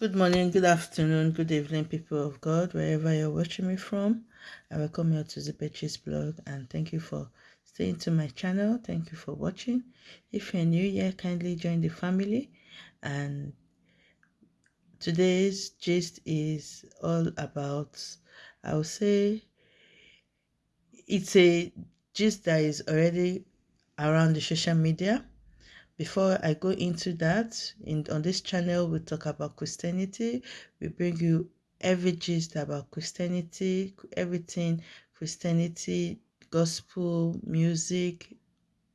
Good morning, good afternoon, good evening, people of God, wherever you're watching me from. I welcome you to the Betches blog and thank you for staying to my channel. Thank you for watching. If you're new here, kindly join the family. And today's gist is all about, I would say, it's a gist that is already around the social media before I go into that, in on this channel we talk about Christianity. We bring you every gist about Christianity, everything Christianity, gospel, music,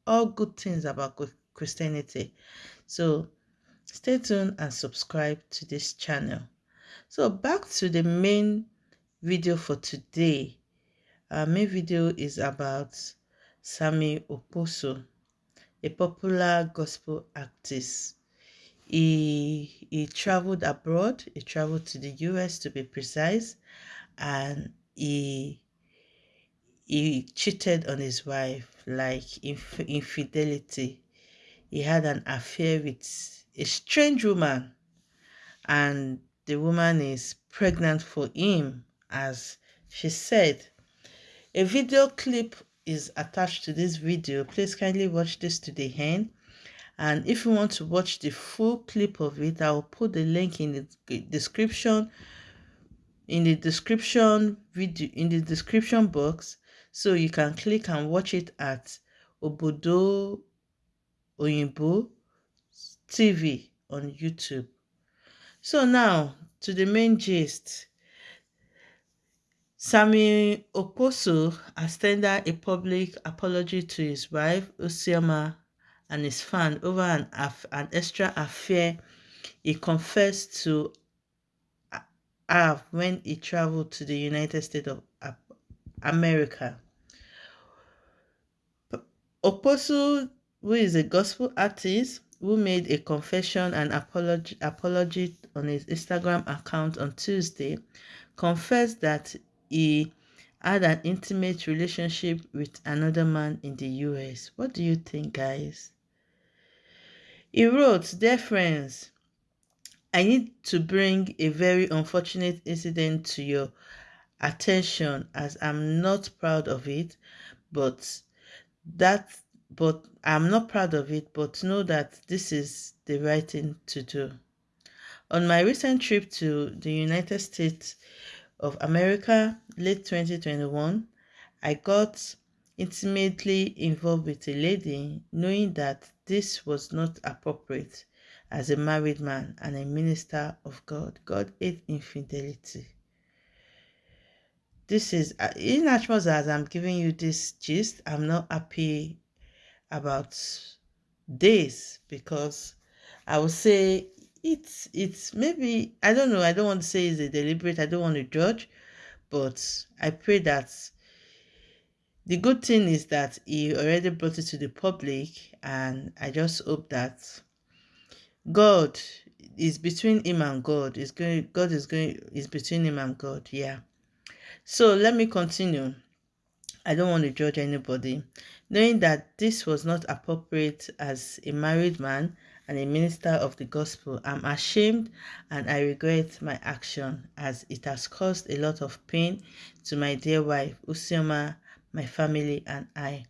all good things about Christianity. So stay tuned and subscribe to this channel. So back to the main video for today. Our main video is about Sammie Okposo a popular gospel artist. He, he traveled abroad, he traveled to the US to be precise, and he, he cheated on his wife, like inf infidelity. He had an affair with a strange woman, and the woman is pregnant for him, as she said. A video clip is attached to this video. Please kindly watch this to the end. And if you want to watch the full clip of it, I'll put the link in the description in the description video in the description box so you can click and watch it at Obodo Oyinbo TV on YouTube. So now to the main gist. Sammie Okposo has tendered a public apology to his wife, Ozioma, and his fan over an, an extra affair he confessed to have when he traveled to the United States of America. Okposo, who is a gospel artist, who made a confession and apology, apology on his Instagram account on Tuesday, confessed that he had an intimate relationship with another man in the US. What do you think, guys? He wrote, Dear friends, I need to bring a very unfortunate incident to your attention as I'm not proud of it, but that but I'm not proud of it, but know that this is the right thing to do. On my recent trip to the United States of America, late 2021, I got intimately involved with a lady knowing that this was not appropriate as a married man and a minister of God. God hates infidelity. This is, uh, in as much as I'm giving you this gist, I'm not happy about this because I would say it's it's maybe I don't know. I don't want to say it's a deliberate. I don't want to judge, but I pray that the good thing is that he already brought it to the public, and I just hope that God is between him and God. Is going. God is going. Is between him and God. Yeah. So let me continue. I don't want to judge anybody, knowing that this was not appropriate as a married man and a minister of the gospel. I'm ashamed and I regret my action as it has caused a lot of pain to my dear wife, Ozioma, my family, and I.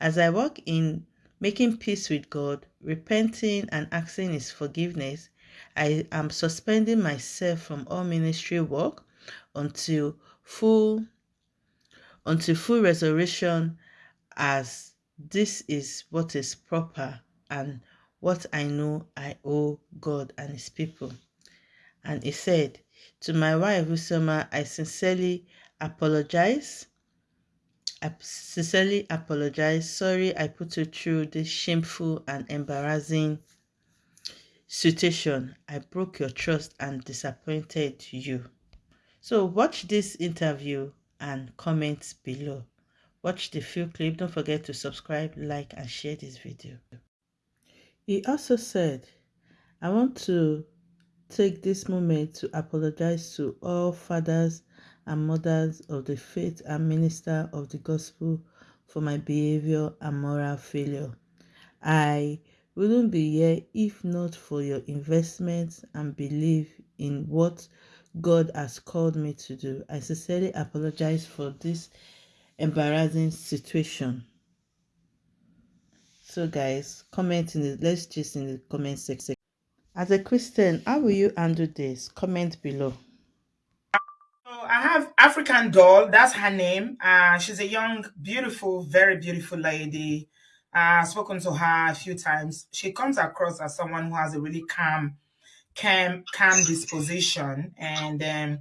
As I walk in making peace with God, repenting and asking His forgiveness, I am suspending myself from all ministry work until full until full resurrection as this is what is proper and what I know I owe God and his people. And he said, To my wife, Usama, I sincerely apologize. I sincerely apologize. Sorry I put you through this shameful and embarrassing situation. I broke your trust and disappointed you. So watch this interview and comment below. Watch the full clip. Don't forget to subscribe, like, and share this video. He also said, I want to take this moment to apologize to all fathers and mothers of the faith and minister of the gospel for my behavior and moral failure. I wouldn't be here if not for your investment and belief in what God has called me to do. I sincerely apologize for this embarrassing situation. So, guys, comment in the let's just in the comment section. As a Christian, how will you handle this? Comment below. So I have African Doll. That's her name. Uh, she's a young, beautiful, very beautiful lady. Uh, I've spoken to her a few times. She comes across as someone who has a really calm, calm, calm disposition. And um,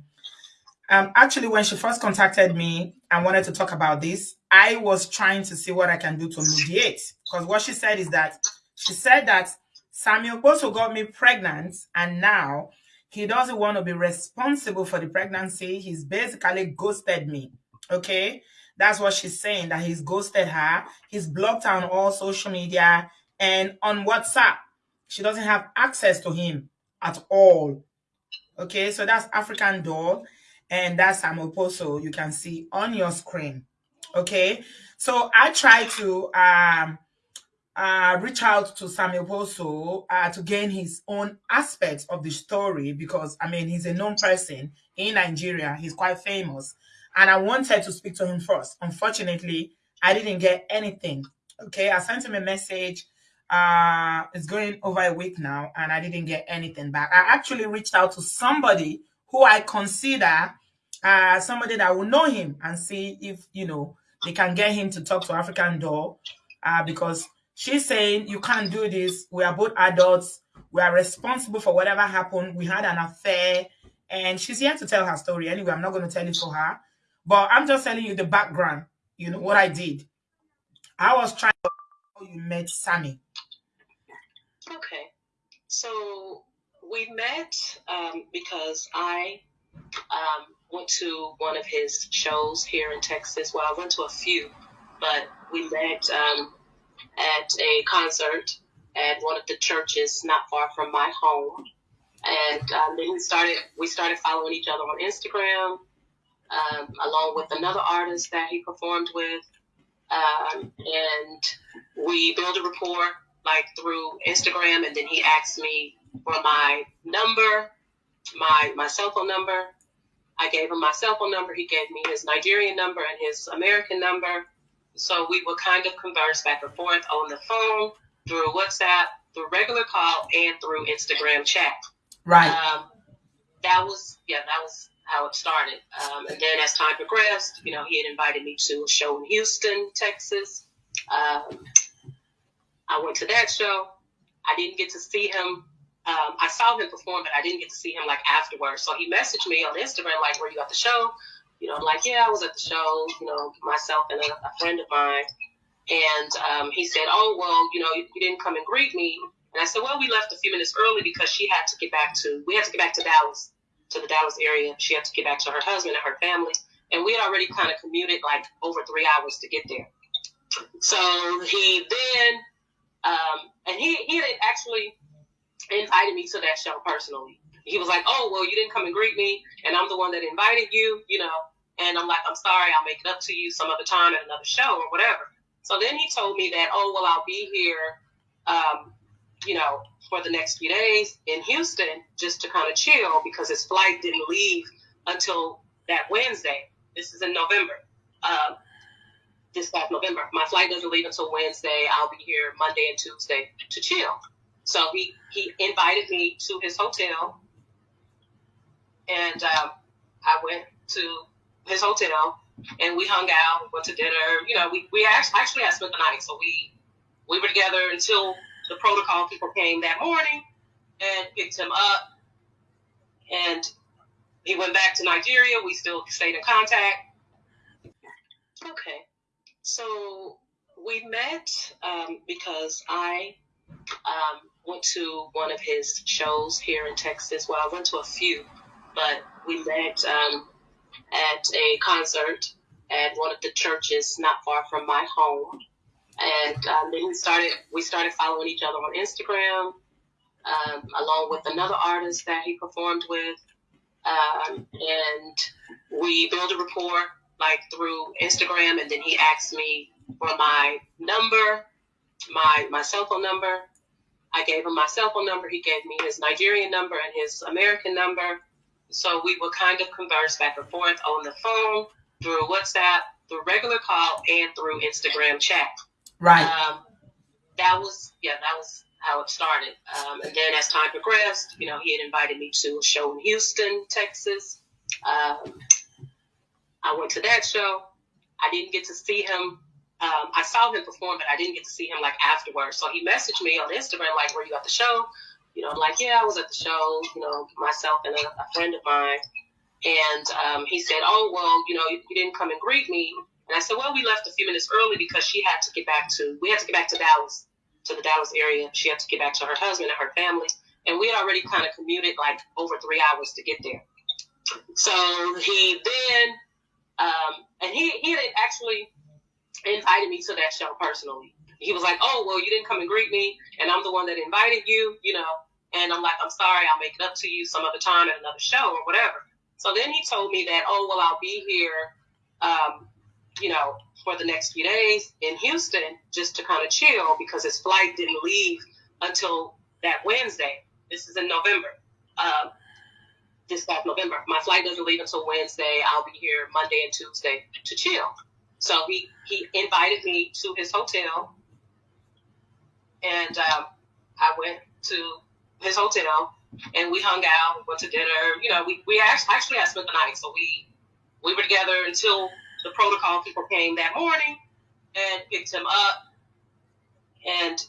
um, actually, when she first contacted me and wanted to talk about this, I was trying to see what I can do to mediate. Because what she said is that she said that Samuel also got me pregnant, and now he doesn't want to be responsible for the pregnancy. He's basically ghosted me. Okay. That's what she's saying, that he's ghosted her. He's blocked her on all social media and on WhatsApp. She doesn't have access to him at all. Okay, so that's African doll, and that's Amoposo you can see on your screen. Okay, so I try to um, uh, reach out to Samuel uh, to gain his own aspects of the story because, I mean, he's a known person in Nigeria. He's quite famous. And I wanted to speak to him first. Unfortunately, I didn't get anything. Okay, I sent him a message. Uh, it's going over a week now, and I didn't get anything back. I actually reached out to somebody who I consider uh, somebody that will know him and see if, you know, they can get him to talk to African Doll uh, because She's saying, You can't do this. We are both adults. We are responsible for whatever happened. We had an affair. And she's here to tell her story. Anyway, I'm not going to tell it for her. But I'm just telling you the background, you know, what I did. I was trying to you met Sammy. Okay. So we met um, because I um, went to one of his shows here in Texas. Well, I went to a few, but we met um, at a concert at one of the churches not far from my home. And um, then we started we started following each other on Instagram, um, along with another artist that he performed with, um, and we built a rapport like through Instagram. And then he asked me for my number, my my cell phone number. I gave him my cell phone number. He gave me his Nigerian number and his American number. So we would kind of converse back and forth on the phone, through WhatsApp, through regular call, and through Instagram chat. Right. Um, that was, yeah, that was how it started. Um, and then as time progressed, you know, he had invited me to a show in Houston, Texas. Um, I went to that show. I didn't get to see him. Um, I saw him perform, but I didn't get to see him like afterwards. So he messaged me on Instagram, like, "Were you at the show?" You know, I'm like, yeah, I was at the show, you know, myself and a, a friend of mine. And um, he said, oh, well, you know, you, you didn't come and greet me. And I said, well, we left a few minutes early because she had to get back to, we had to get back to Dallas, to the Dallas area. She had to get back to her husband and her family. And we had already kind of commuted like over three hours to get there. So he then, um, and he, he had actually invited me to that show personally he was like, "Oh, well, you didn't come and greet me, and I'm the one that invited you, you know." And I'm like, "I'm sorry, I'll make it up to you some other time at another show or whatever." So then he told me that, "Oh, well, I'll be here, um, you know, for the next few days in Houston just to kind of chill because his flight didn't leave until that Wednesday. This is in November. Um, this past November. My flight doesn't leave until Wednesday. I'll be here Monday and Tuesday to chill. So he he invited me to his hotel and um, I went to his hotel and we hung out, went to dinner. You know, we, we actually, actually had spent the night, so we we were together until the protocol people came that morning and picked him up, and he went back to Nigeria. We still stayed in contact. Okay, so we met um, because I um, went to one of his shows here in Texas. Well, I went to a few but we met um, at a concert at one of the churches not far from my home. And um, then we started we started following each other on Instagram, um, along with another artist that he performed with, um, and we built a rapport like through Instagram. And then he asked me for my number, my my cell phone number. I gave him my cell phone number. He gave me his Nigerian number and his American number. So we would kind of converse back and forth on the phone, through WhatsApp, through regular call, and through Instagram chat. Right. Um, that was yeah, that was how it started. Um, and then as time progressed, you know, he had invited me to a show in Houston, Texas. Um, I went to that show. I didn't get to see him. Um, I saw him perform, but I didn't get to see him like afterwards. So he messaged me on Instagram, like, "Were you at the show?" You know, I'm like, "Yeah, I was at the show." You know, myself and a, a friend of mine. And um, he said, "Oh, well, you know, you, you didn't come and greet me." And I said, "Well, we left a few minutes early because she had to get back to. We had to get back to Dallas, to the Dallas area. She had to get back to her husband and her family, and we had already kind of commuted like over three hours to get there. So he then, um, and he he had actually invited me to that show personally. He was like, "Oh, well, you didn't come and greet me, and I'm the one that invited you, you know." And I'm like, "I'm sorry, I'll make it up to you some other time at another show or whatever." So then he told me that, "Oh, well, I'll be here, um, you know, for the next few days in Houston just to kind of chill because his flight didn't leave until that Wednesday. This is in November." Um, this past November. My flight doesn't leave until Wednesday. I'll be here Monday and Tuesday to chill. So he he invited me to his hotel, and um, I went to his hotel, and we hung out, went to dinner. You know, we we actually actually I spent the night, so we we were together until the protocol people came that morning and picked him up, and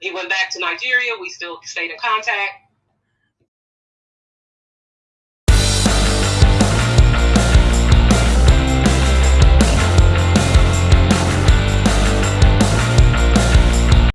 he went back to Nigeria. We still stayed in contact.